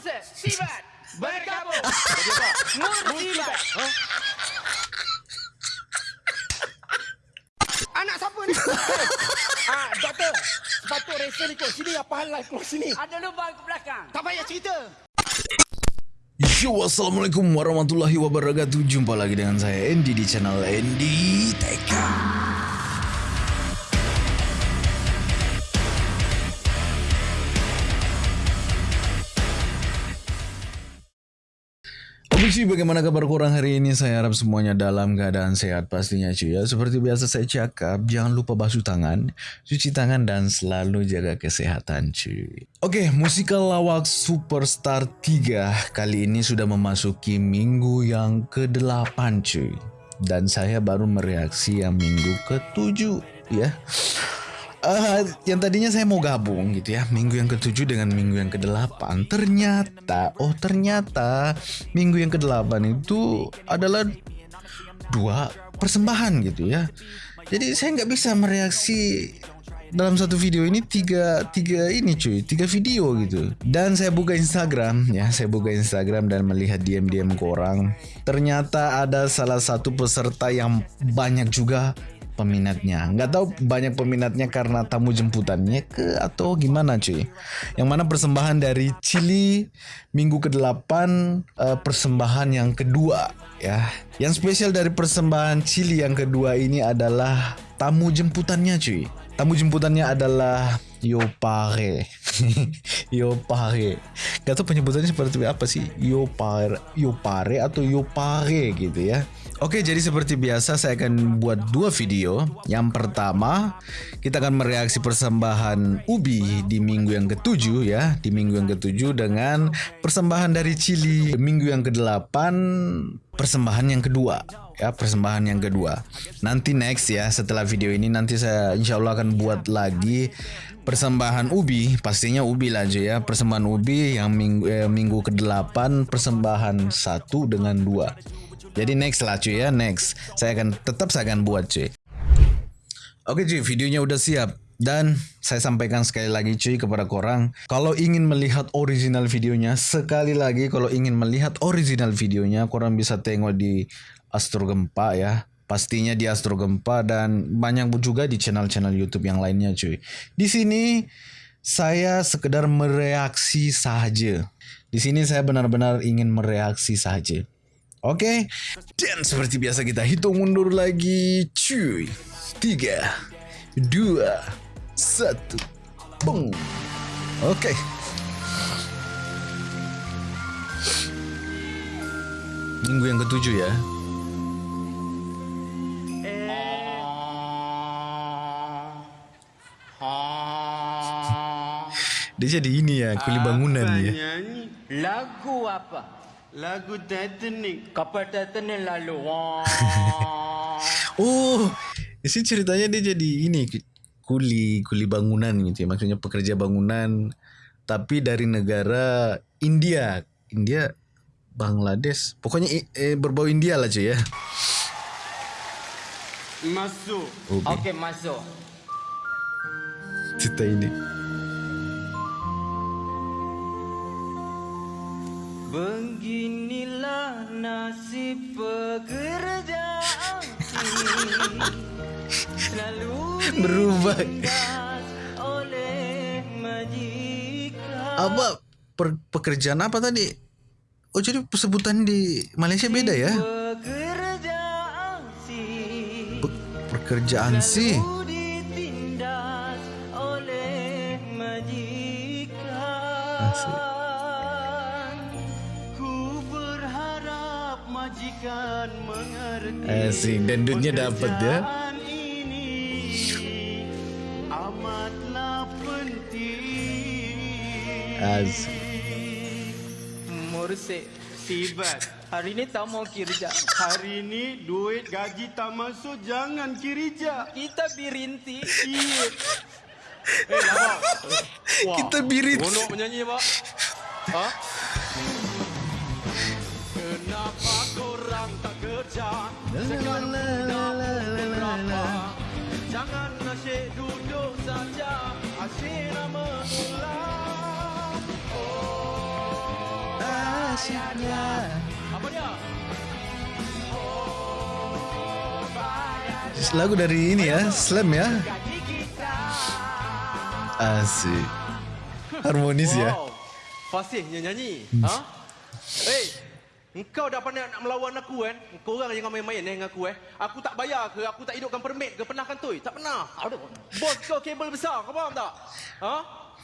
Sibat, bergabung. Mursibat. Anak siapa ni? ah, doktor. Sepatut rasa ni kot. Sini apa hal live keluar sini. Ada lubang ke belakang. Tak payah cerita. Yo, Assalamualaikum warahmatullahi wabarakatuh Jumpa lagi dengan saya Andy di channel Andy Teka cuy, bagaimana kabar kurang hari ini? Saya harap semuanya dalam keadaan sehat pastinya cuy ya. Seperti biasa saya cakap, jangan lupa basuh tangan, cuci tangan dan selalu jaga kesehatan cuy. Oke, musikal lawak Superstar 3 kali ini sudah memasuki minggu yang ke-8 cuy. Dan saya baru mereaksi yang minggu ke-7 ya. Uh, yang tadinya saya mau gabung gitu ya minggu yang ketujuh dengan minggu yang kedelapan ternyata oh ternyata minggu yang kedelapan itu adalah dua persembahan gitu ya. Jadi saya nggak bisa mereaksi dalam satu video ini tiga tiga ini cuy tiga video gitu. Dan saya buka Instagram ya saya buka Instagram dan melihat diam-diam orang. Ternyata ada salah satu peserta yang banyak juga peminatnya. Nggak tahu banyak peminatnya karena tamu jemputannya ke atau gimana cuy. Yang mana persembahan dari Chili minggu ke-8 uh, persembahan yang kedua ya. Yang spesial dari persembahan Chili yang kedua ini adalah tamu jemputannya cuy. Tamu jemputannya adalah Yopare. Yopare. Gak tahu penyebutannya seperti apa sih? Yopare, Yopare atau Yopare gitu ya. Oke, jadi seperti biasa saya akan buat dua video. Yang pertama, kita akan mereaksi persembahan Ubi di minggu yang ketujuh ya, di minggu yang ketujuh dengan persembahan dari Chili minggu yang kedelapan, persembahan yang kedua ya, persembahan yang kedua. Nanti next ya, setelah video ini nanti saya insya Allah akan buat lagi persembahan Ubi, pastinya Ubi lah aja ya, persembahan Ubi yang minggu eh, minggu ke-8 persembahan satu dengan dua. Jadi next lah cuy ya, next. Saya akan tetap saya akan buat cuy. Oke cuy, videonya udah siap. Dan saya sampaikan sekali lagi cuy kepada korang Kalau ingin melihat original videonya Sekali lagi kalau ingin melihat original videonya Korang bisa tengok di Astro Gempa ya Pastinya di Astro Gempa Dan banyak juga di channel-channel Youtube yang lainnya cuy Di sini Saya sekedar mereaksi saja Di sini saya benar-benar ingin mereaksi saja Oke, okay? dan seperti biasa kita hitung mundur lagi, cuy. Tiga, dua, satu, boom. Oke. Okay. Minggu yang ketujuh ya. Dia jadi ini ya, kuli bangunan ya. Lagu apa? Lagu Titanic. Kapal Titanic lalu. oh, isi ceritanya dia jadi ini kuli kuli bangunan gitu ya. Maksudnya pekerja bangunan tapi dari negara India. India Bangladesh. Pokoknya eh, berbau India lah cuy ya. Masuk. Okey, okay, masuk. Cerita ini. berubah Apa per, pekerjaan apa tadi? Oh jadi sebutan di Malaysia beda ya? Pe, pekerjaan si Asik. Asik dan duitnya dapat ya amatlah penting. Asik Mursik Tibat. Hari ni tak mau kirja Hari ni duit gaji tak masuk Jangan kirja Kita birinti. Iya. Eh lama Kita birinti. Bonok menyanyi pak. Ha? Kerja Sekarang dah berapa Jangan asyik duduk saja Asyik nak mengulang Oh dahsyatnya. Apa dia? Lagu dari ini ya, Slam ya. Asik. Harmonis ya. Wow. Fasihnya nyanyi. Ha? Hey, engkau dah pandai nak melawan aku kan? Kau orang jangan main-main eh dengan aku eh. Aku tak bayar ke, aku tak hidupkan permit ke, pernah kan tu? Tak pernah. Aduh. Bos kau kabel besar, kau faham tak? Ha?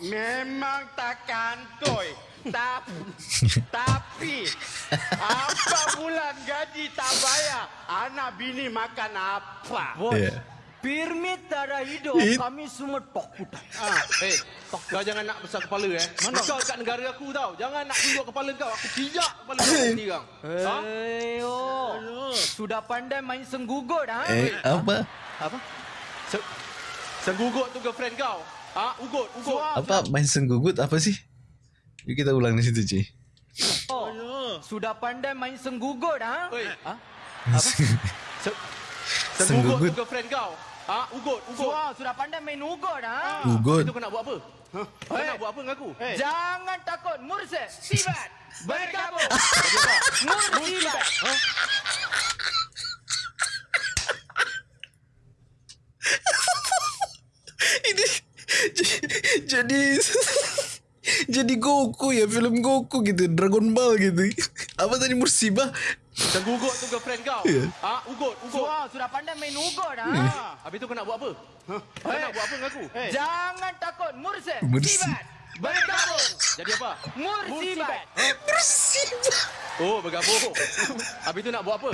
Memang takkan koi. Tapi, tapi apa bulan gaji tak bayar, anak bini makan apa? Bos. Ya. Permit tak ada hidup, It- kami semua takut. Ha, hey, kau jangan nak besar kepala eh. Mana? Kau kat negara aku tau. Jangan nak tunjuk kepala kau. Aku pijak kepala kau sekarang. Ha? Hei, oh. Sudah pandai main senggugut, ha? Eh, apa? Apa? Se Senggugut tu girlfriend kau. Ha? Ugut, ugut. Apa main senggugut apa sih? Yuk kita ulang di situ, Ci. Oh. Sudah pandai main senggugut, ha? Oi. Ha? Se Senggugut Senggugut. tu girlfriend kau. Ha? Ugut, ugut. Wah, sudah pandai main ugut, ha? Ugut. Itu kau nak buat apa? Ha? Kau nak buat apa dengan aku? Jangan takut, Mursid. Sibat. Bergabung. Jadi apa? Mursibat. Ini jadi jadi Goku ya film Goku gitu Dragon Ball gitu apa tadi musibah Senggugut tu girlfriend kau. Ya. Ha? Ugut, ugut. Wah, sudah pandai main ugut, ha? Habis tu kau nak buat apa? Ha? Kau nak buat apa dengan aku? Jangan takut, Mursid. Mursi- Sibat. Bergabung. Jadi apa? Mursibat. musibah Oh, bergabung. Habis tu nak buat apa?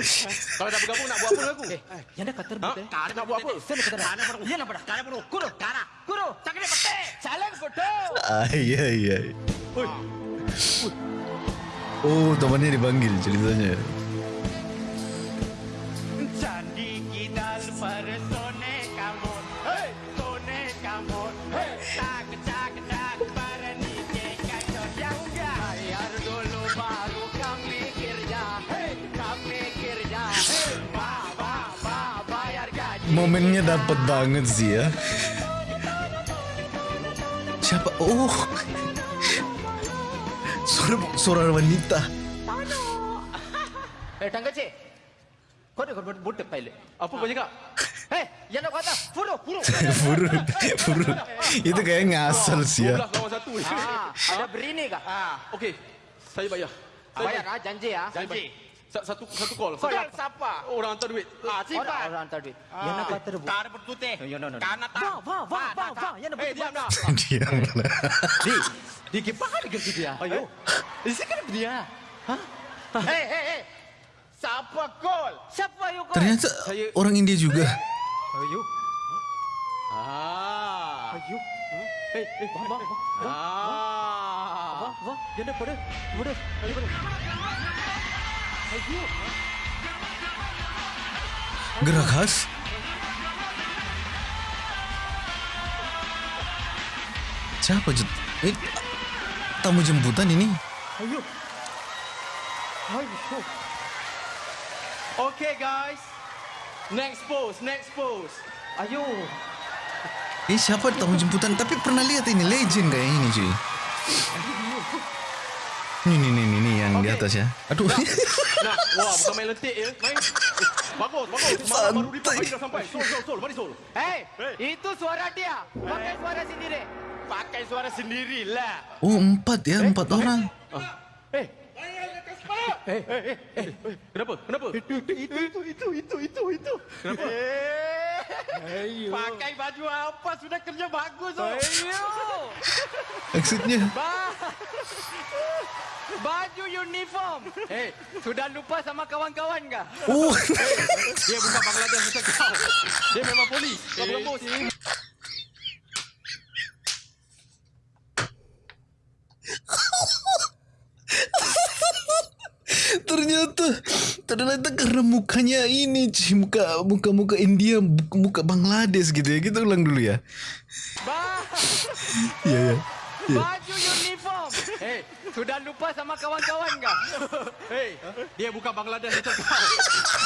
Kalau dah bergabung nak buat apa dengan aku? Yang dah kata Ha? Nak buat apa? Saya nak kata dah. Yang nak pada. Kara perlu. Kuro. Kara. Kuro. Cakap dia pete. Saling foto. ay ay ay Oi. oh temannya dipanggil ceritanya momennya dapat banget sih ya siapa oh suara suara wanita Eh, tangga cik. Kau dah kau budak pilot. Apa kau cakap? Hei, yang nak kata. Furu. Furu. Furut Furut Itu kayak ngasal sih ya 12 lawan satu. Ah, ada berini kah? Ah, okey. Saya bayar. Saya Bayar ah, janji ah. Janji. Sa- Satu satu call. Call Satu- siapa? Orang hantar duit. Ah, Orang simpan. orang hantar duit. Yang nak kata rebu. Kara bertutih. Yo, no, no, no. Karena tak. Wah, wah, wah, wah, wah. Yang nak Eh, diam dah. Diam lah Di, di kipas ada kerja dia. Ayo. Di sini kan dia. Hei, hei, hei. Siapa call? Siapa you kau? Ternyata Saya- orang India juga Ayo. Ah. Ayo. Eh, eh, Wah, wah, wah. Ah. Wah, wah. Yang nak pada. Pada. Ayo, pada. Ayo. Gerak khas Siapa jet? Eh, tamu jemputan ini Ayo. Ayo. Okay, guys. Next pose, next pose. Ayo. Eh siapa tamu jemputan Tapi pernah lihat ini Legend kayak ini cuy Ini nih nih nih, nih yang di Oke. atas ya Aduh Nah, wah, bukan main lentik ya. Main. Eh, bagus, bagus. Baru baru report mari dah sampai. Sol, sol, sol. Mari sol. Hei, itu suara dia. Pakai suara sendiri. Pakai suara sendiri lah. Oh empat ya Empat orang Eh. Eh, eh, eh, eh. Kenapa? Kenapa? Itu, itu, itu, itu, itu, itu. Kenapa? Eh, pakai baju apa sudah kerja bagus oh. Ayo. Maksudnya Ba- Baju uniform. Eh, Sudah lupa sama kawan-kawan kah? Oh dia bukan Bangladesh macam kau. Dia memang polis. Kau bukan bos. Ternyata Ternyata karena mukanya ini cuy Muka muka muka India Muka, muka Bangladesh gitu ya Kita ulang dulu ya Ba- Iya ya Baju uniform. Eh, Sudah lupa sama kawan-kawan kah? Hei, dia bukan Bangladesh macam kau.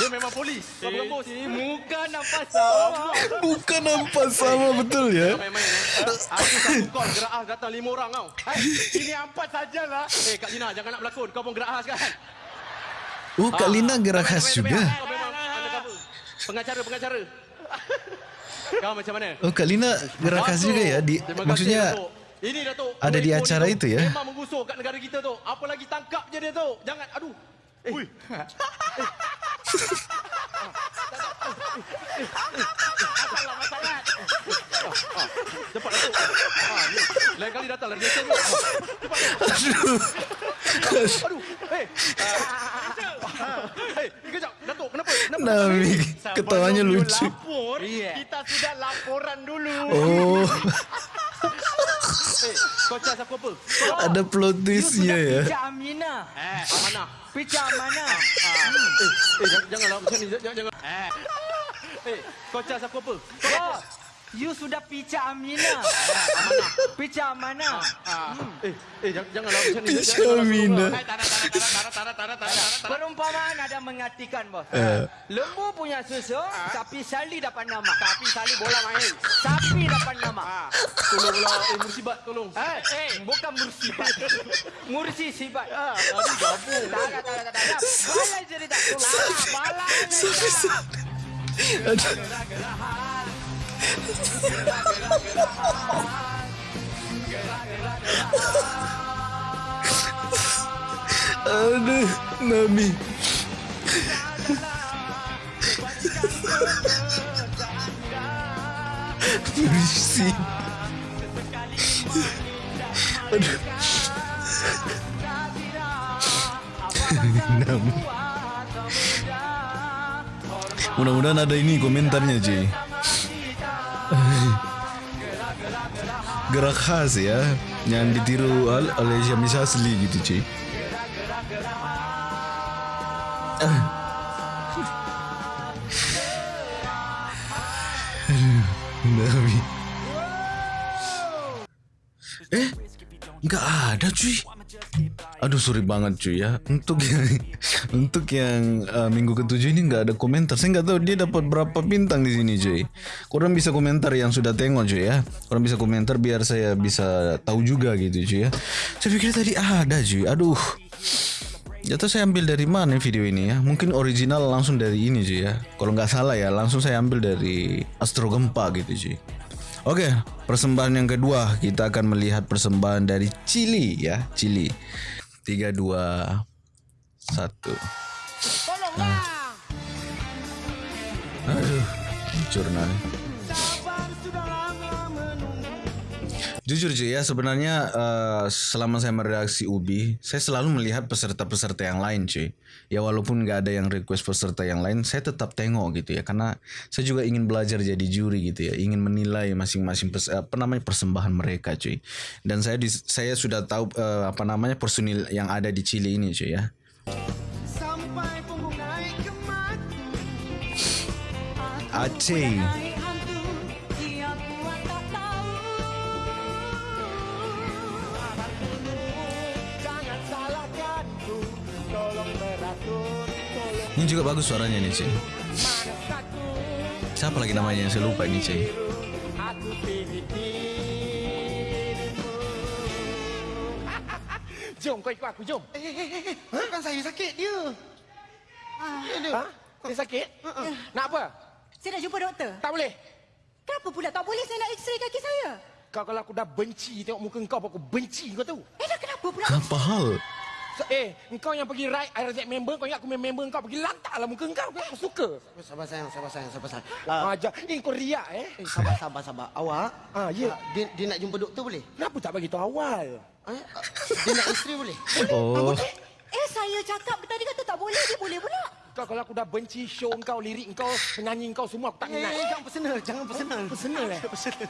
Dia memang polis. Kau bukan bos. Eh, muka nampak sama. Bukan nampak sama betul ya. Kau main-main eh. Aku satu call gerak ah datang lima orang kau. Hai, ini empat sajalah. Eh Kak Lina jangan nak berlakon. Kau pun gerak khas kan? Oh, Kak Lina gerak khas juga. memang- Kau memang undercover. Pengacara, pengacara. Kau macam mana? Oh, Kak Lina gerak khas juga ya. Di, maksudnya Datuk. ini Datuk. ada di acara itu ya? Memang menggusur kat negara kita tu. Apa lagi tangkap je dia tu. Jangan aduh. Eh. Ui. Apalah masalah. Cepat Datuk. Ha, ni. Lain kali datang lah dia tu. aduh. Aduh. Hei. Ah. Nami ketawanya lucu. Lapor, Iya. kita sudah laporan dulu. Oh, Hei, kau cas aku apa? ada plot twistnya ya. Pijak Aminah. Eh, amanah. Pijak Aminah. Eh, eh jangan, janganlah macam ni. Jangan, jangan. Eh, Eh, kau cas aku apa? bos. You sudah pijak Aminah. Amanah. Pijak Aminah. Ah. Eh, eh jangan, janganlah macam ni. Aminah. tara, tara. Perumpamaan ada mengartikan, bos. Eh. Lembu punya susu, sapi sali dapat nama. Tapi Sali bola main. Sapi dapat nama. Ah, tolonglah. Eh, musibat, tolong. Eh, eh, bukan mursibat. Mursi sibat. Ah, aduh, gabung. Tak ada, tak ada, tak ada. Balai cerita. Balai, balai cerita. Aduh. Aduh, Nami. Puisi. Aduh. Nami. Mudah-mudahan ada ini komentarnya, Ci. Gerak khas ya yang ditiru oleh Syami Asli gitu. Nabi. Eh, nggak ada cuy. Aduh sorry banget cuy ya. Untuk yang untuk yang uh, minggu ketujuh ini nggak ada komentar. Saya nggak tahu dia dapat berapa bintang di sini cuy. Kurang bisa komentar yang sudah tengok cuy ya. Kurang bisa komentar biar saya bisa tahu juga gitu cuy ya. Saya pikir tadi ada cuy. Aduh. Jatuh saya ambil dari mana video ini ya? Mungkin original langsung dari ini cuy ya. Kalau nggak salah ya, langsung saya ambil dari Astro Gempa gitu cuy. Oke, persembahan yang kedua kita akan melihat persembahan dari Chili ya, Chili. 3 2 1. Tolonglah. Aduh, jurnal. Jujur cuy ya sebenarnya eh, selama saya meredaksi Ubi saya selalu melihat peserta-peserta yang lain cuy ya walaupun nggak ada yang request peserta yang lain saya tetap tengok gitu ya karena saya juga ingin belajar jadi juri gitu ya ingin menilai masing-masing pers- apa namanya persembahan mereka cuy dan saya di, saya sudah tahu eh, apa namanya personil yang ada di Chili ini cuy ya. Sampai punggung naik ke mati. Aceh ini juga bagus suaranya nih cuy manusiaku. siapa lagi namanya yang saya lupa ini dirimu. Jom kau ikut aku, jom. Eh, eh, eh, eh. Bukan saya sakit dia. Dia dia. Ha? Dia sakit? Nak apa? Saya nak jumpa doktor. Tak boleh. Kenapa pula tak boleh saya nak x-ray kaki saya? Kau kalau aku dah benci tengok muka kau, aku benci kau tahu. Eh dah kenapa pula? apa hal eh, kau yang pergi ride I reject member, kau ingat aku main member kau pergi lantaklah muka kau, aku, suka. Sabar sayang, sabar sayang, sabar sayang. Ah, Uh, Ajar, eh kau riak eh. eh, sabar, sabar, sabar. Awak, Ah, ya. ah, dia, dia nak jumpa doktor boleh? Kenapa tak bagi tahu awal? Eh, ah, dia nak isteri boleh? oh Eh saya cakap tadi kata tak boleh, dia boleh pula. Kau kalau aku dah benci show kau, lirik kau, penyanyi kau semua aku tak minat. eh, jangan personal, jangan personal. Personal eh? personal.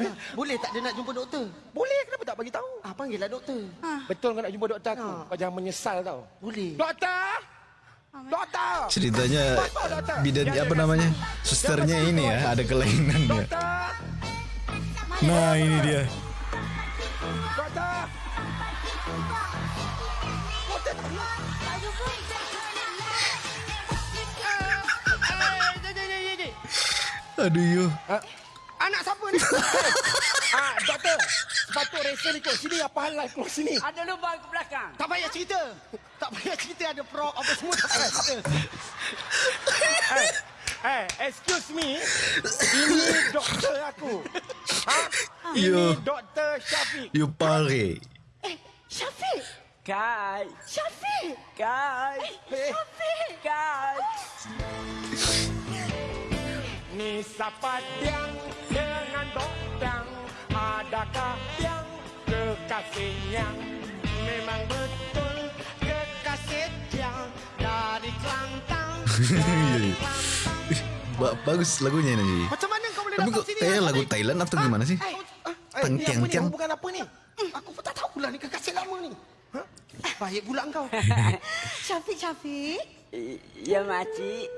Eh, boleh tak dia nak jumpa doktor? boleh kenapa tak bagi tahu? Ah, panggillah doktor. Betul kau nak jumpa doktor aku? Ah. Kau jangan menyesal tau. Boleh. Doktor! Doktor! ceritanya doktor. bidan Jangan apa namanya susternya jangan ini ya ada kelainannya Doktor! nah ini dia Doktor! Aduh yo. Ah, anak siapa ni? Eh, ah, doktor. Sepatut resa ni kot. Sini apa hal live keluar sini. Ada lubang ke belakang. Tak payah cerita. Tak payah cerita ada prop apa semua tak payah cerita. eh, eh, excuse me. Ini doktor aku. Ha? Ini Yo. doktor Syafiq. You pare. Eh, Syafiq. Kai. Syafiq. Kai. Eh, Syafiq. Kai. ni siapa yang dengan dokter? Adakah yang kekasih yang memang betul kekasih yang dari Kelantan? Ba- bagus lagunya ini. Macam mana kau boleh Tapi datang Abang lagu? Thailand atau gimana sih? Eh, eh, Tang ni tiang apa ni? tiang. Hubungan apa ni? Hmm, Aku pun tak tahu lah ni kekasih lama ni. Ha? Baik pula kau. Syafiq, Syafiq. Ya makcik.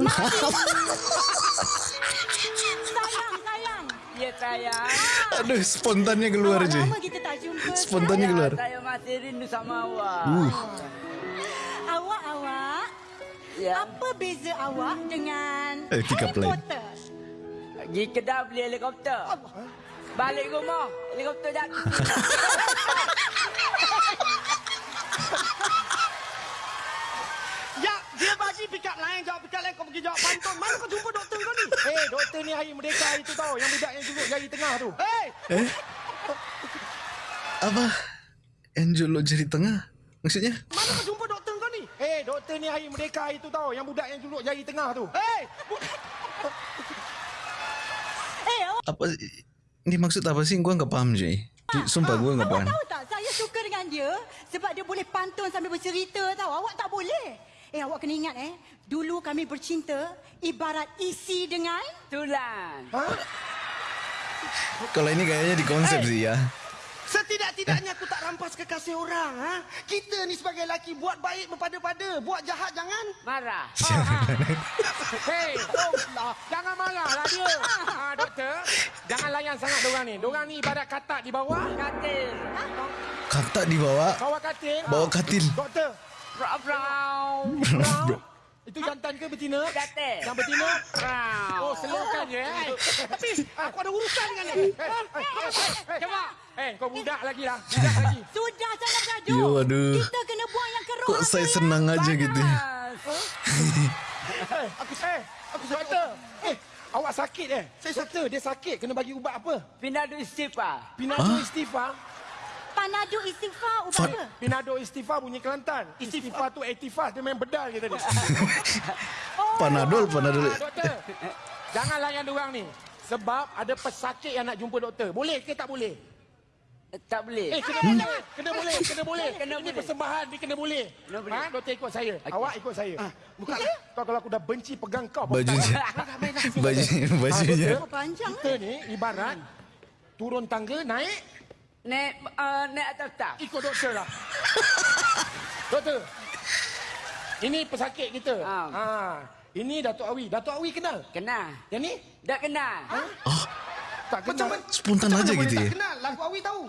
Sayang, sayang. Ya sayang. Aduh, spontannya keluar je. lama kita tak jumpa. Spontannya sayang. keluar. Saya masih rindu sama awak. Uh, Awak, awak. Ya. Apa beza awak dengan Eh, Harry play. Potter? Pergi kedai beli helikopter. Balik rumah, helikopter jatuh. Ya, pick up lain, jawab pick up lain, kau pergi jawab pantun. Mana kau jumpa doktor kau ni? Eh, hey, doktor ni hari merdeka itu tau. Yang budak yang juluk jari tengah tu. Hei! eh? Apa? Yang juluk jari tengah? Maksudnya? Mana kau jumpa doktor kau ni? Eh, hey, doktor ni hari merdeka itu tau. Yang budak yang juluk jari tengah tu. Eh, awak Apa? Ini maksud apa sih? Gua nggak paham je. Sumpah gua nggak awak paham. tahu tak? Saya suka dengan dia sebab dia boleh pantun sambil bercerita tau. Awak tak boleh. Eh, awak kena ingat eh. Dulu kami bercinta ibarat isi dengan... Tulang. Kalau ini kayaknya di konsep sih ya. Setidak-tidaknya aku tak rampas kekasih orang. Ha? Kita ni sebagai lelaki buat baik berpada-pada. Buat jahat jangan. Marah. Hei, lah. jangan marah lah dia. Ha, doktor, jangan layan sangat diorang ni. Diorang ni ibarat katak di bawah. Katil. Kata dibawa, Bawah katil. bawa katil. Doktor, Brown. brown. Itu jantan ke betina? Katil. Yang betina? Brown. Oh, slowkan je. Eh. Tapi, aku ada urusan dengan dia. Eh, eh, Cepat. Kau budak lagi lah. Budak lagi. Sudah jangan bergaduh. Yo, aduh. Kita kena buang yang keruh. Kok saya yang senang aja gitu. ya? Eh, aku eh, aku doktor. Eh, awak sakit eh? Saya doktor, dia sakit. Kena bagi ubat apa? Pindah du istighfar. Pinado istighfar. Panadu istighfar ubat apa? Pinado istighfar bunyi Kelantan. Istighfar tu aktifas. Dia main bedal je tadi. Panadol, panadol. Ah, doktor, jangan layan diorang ni. Sebab ada pesakit yang nak jumpa doktor. Boleh ke tak boleh? Tak boleh. Eh, kena boleh. Kena boleh, kena boleh. Kena Ini boleh. persembahan, ni kena boleh. Kena boleh. Ha, doktor ikut saya. Awak ikut saya. Bukan. Kau kalau aku dah benci pegang kau. Bajunya. Baju, bajunya. Oh, panjang Kita ni ibarat turun tangga, naik, Naik, uh, naik atas tak? ikut doktor lah. doktor. Ini pesakit kita. Ah. Ha. Ini Datuk Awi. Datuk Awi kenal? Kenal. Yang ni? Dah kenal. Tak kenal. Macam Spontan aja gitu ya. Tak kenal. Lagu Awi tahu.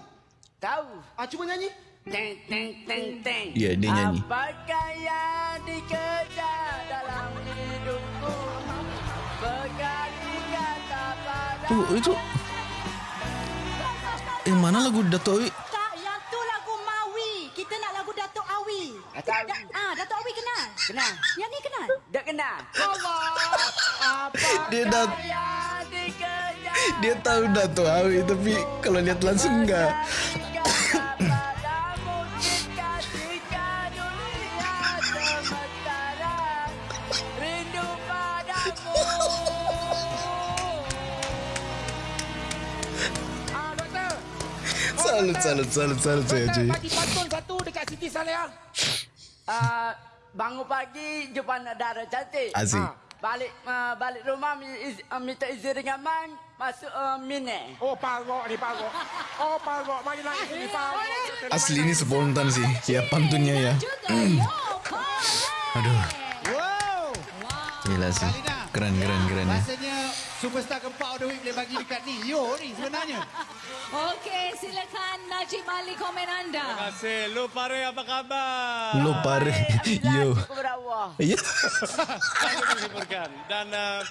Tahu. Ah, cuba nyanyi. Teng, teng, teng, teng. Ya, dia nyanyi. Apakah yang dikejar dalam hidupku? Berkali kata pada Tuh, itu. Yang mana lagu Dato' Awi? Tak, yang tu lagu Mawi. Kita nak lagu Datuk Awi. Datuk Awi. Da- ah, Datuk Awi kenal? Kenal. Yang ni kenal? Dah kenal. Dia dah Yang dikejar dia tahu Dato' Awi tapi kalau lihat langsung enggak. Salut, salut, salut, salut saya Doktor, cuy. bagi pantun satu dekat Siti Saleh. uh, Bangun pagi jumpa anak darah cantik Asik. Ah, Balik uh, balik rumah iz, uh, minta izin dengan man Masuk uh, mine Oh, parok ni, parok. Oh, parok. Mari naik sini, parok. Asli ini spontan sih. Ya pantunnya ya. Aduh, Wow. gila sih. Keren, keren, keren ya. Rasanya Superstar gempa of the week boleh bagi dekat ni. Yo ni sebenarnya. Okey, silakan Najib Ali komen Terima anda. kasih. Lu pare apa khabar? Lo pare. Yo. Ya. Saya menghiburkan. Dan uh,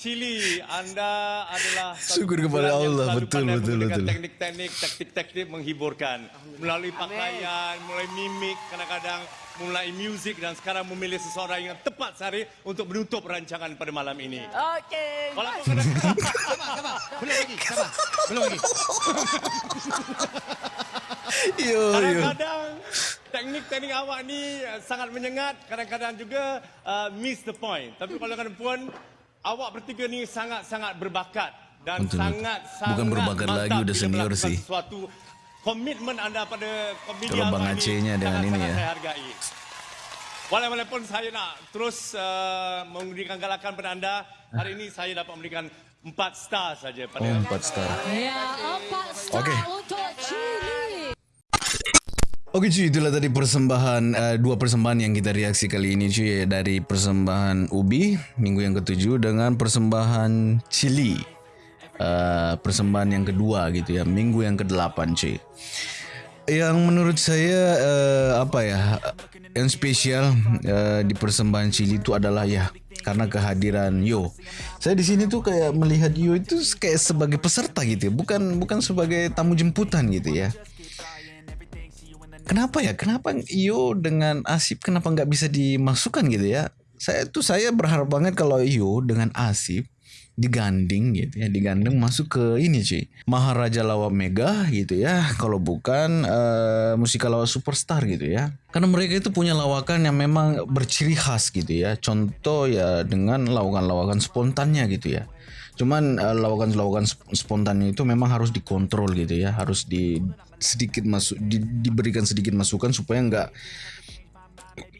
Chili, anda adalah Syukur kepada Allah. Betul, betul, betul. Teknik-teknik, taktik-taktik menghiburkan. Melalui pakaian, mulai mimik, kadang-kadang mulai muzik dan sekarang memilih seseorang yang tepat sehari untuk menutup rancangan pada malam ini. Okey. Walaupun kadang Sabar, sabar. Belum lagi, sabar. Belum lagi. Yo, kadang-kadang teknik-teknik awak ni uh, sangat menyengat, kadang-kadang juga uh, miss the point. Tapi kalau kadang pun awak bertiga ni sangat-sangat berbakat dan Betul. sangat sangat Bukan berbakat mantap lagi, udah senior sih. Sesuatu komitmen anda pada komedi Kalau Bang Aceh-nya dengan ini ya. Saya hargai. Wala- Walaupun saya nak terus uh, memberikan galakan pada anda, hari ini saya dapat memberikan empat star saja pada Oh, empat star. Ya, empat star Okey. untuk Chili. Oke cuy, itulah tadi persembahan uh, dua persembahan yang kita reaksi kali ini cuy dari persembahan Ubi minggu yang ketujuh dengan persembahan Chili uh, persembahan yang kedua gitu ya minggu yang kedelapan cuy. Yang menurut saya uh, apa ya yang spesial uh, di persembahan Chili itu adalah ya karena kehadiran Yo. Saya di sini tuh kayak melihat Yo itu kayak sebagai peserta gitu ya, bukan bukan sebagai tamu jemputan gitu ya. Kenapa ya? Kenapa Iyo dengan Asip kenapa nggak bisa dimasukkan gitu ya? Saya tuh saya berharap banget kalau Iyo dengan Asip diganding gitu ya, digandeng masuk ke ini cuy. Maharaja Lawak Mega gitu ya. Kalau bukan uh, musikal lawak superstar gitu ya. Karena mereka itu punya lawakan yang memang berciri khas gitu ya. Contoh ya dengan lawakan-lawakan spontannya gitu ya. Cuman uh, lawakan-lawakan sp- spontannya itu memang harus dikontrol gitu ya, harus di sedikit masuk di, diberikan sedikit masukan supaya nggak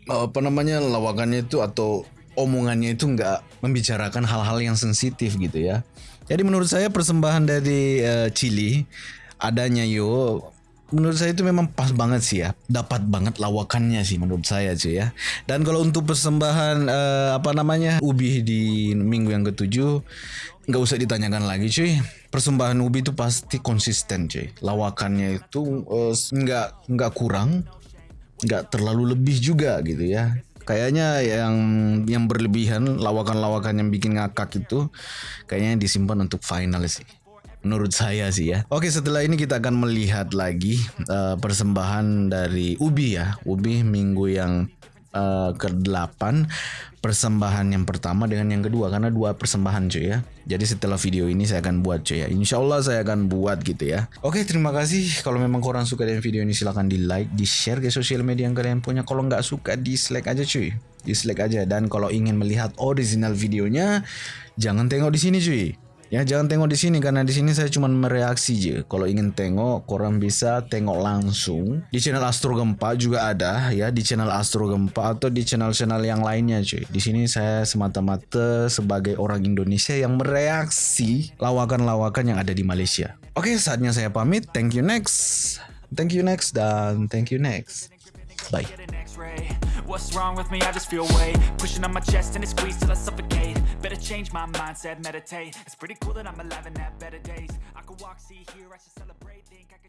apa namanya lawakannya itu atau omongannya itu nggak membicarakan hal-hal yang sensitif gitu ya. Jadi menurut saya persembahan dari uh, Chili adanya yo menurut saya itu memang pas banget sih ya. Dapat banget lawakannya sih menurut saya cuy ya. Dan kalau untuk persembahan eh, apa namanya Ubi di minggu yang ketujuh nggak usah ditanyakan lagi cuy. Persembahan Ubi itu pasti konsisten cuy. Lawakannya itu eh, nggak nggak kurang nggak terlalu lebih juga gitu ya kayaknya yang yang berlebihan lawakan-lawakan yang bikin ngakak itu kayaknya disimpan untuk final sih menurut saya sih ya. Oke, setelah ini kita akan melihat lagi uh, persembahan dari Ubi ya. Ubi minggu yang uh, ke-8 persembahan yang pertama dengan yang kedua karena dua persembahan cuy ya. Jadi setelah video ini saya akan buat cuy ya. Insya Allah saya akan buat gitu ya. Oke, terima kasih. Kalau memang korang suka dengan video ini silahkan di like, di share ke sosial media yang kalian punya. Kalau nggak suka dislike aja cuy. Dislike aja dan kalau ingin melihat original videonya jangan tengok di sini cuy. Ya jangan tengok di sini karena di sini saya cuma mereaksi je. Kalau ingin tengok, korang bisa tengok langsung di channel Astro Gempa juga ada ya di channel Astro Gempa atau di channel-channel yang lainnya cuy. Di sini saya semata-mata sebagai orang Indonesia yang mereaksi lawakan-lawakan yang ada di Malaysia. Oke, saatnya saya pamit. Thank you next. Thank you next dan thank you next. Bye. What's wrong with me? I just feel weight Pushing on my chest and it squeezes till I suffocate. Better change my mindset, meditate. It's pretty cool that I'm alive and have better days. I could walk, see, hear, I should celebrate Think I could